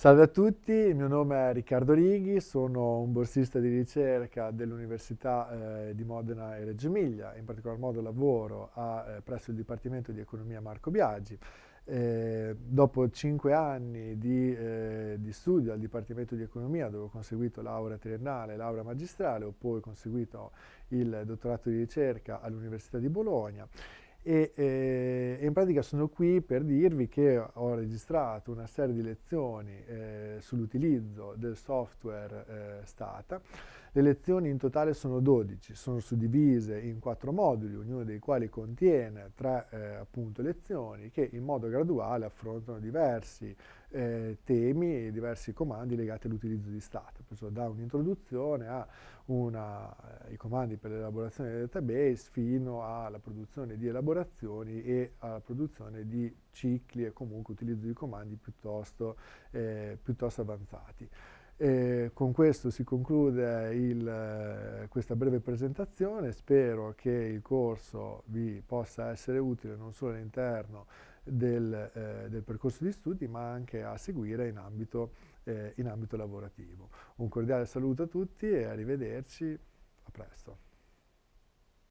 Salve a tutti, il mio nome è Riccardo Righi, sono un borsista di ricerca dell'Università eh, di Modena e Reggio Emilia, in particolar modo lavoro a, eh, presso il Dipartimento di Economia Marco Biagi. Eh, dopo cinque anni di, eh, di, studio al Dipartimento di Economia, dove ho conseguito laurea triennale e laurea magistrale, ho poi conseguito il dottorato di ricerca all'Università di Bologna e, eh, in pratica sono qui per dirvi che ho registrato una serie di lezioni eh, sull'utilizzo del software eh, Stata. Le lezioni in totale sono 12, sono suddivise in quattro moduli, ognuno dei quali contiene tre eh, appunto, lezioni che in modo graduale affrontano diversi eh, temi e diversi comandi legati all'utilizzo di. Perciò da un'introduzione ai comandi per l'elaborazione del database fino alla produzione di elaborazioni e alla produzione di cicli e comunque utilizzo di comandi piuttosto, eh, piuttosto avanzati. E con questo si conclude il, questa breve presentazione, spero che il corso vi possa essere utile non solo all'interno del, eh, del, percorso di studi ma anche a seguire in ambito, eh, in ambito lavorativo. Un cordiale saluto a tutti e arrivederci, a presto.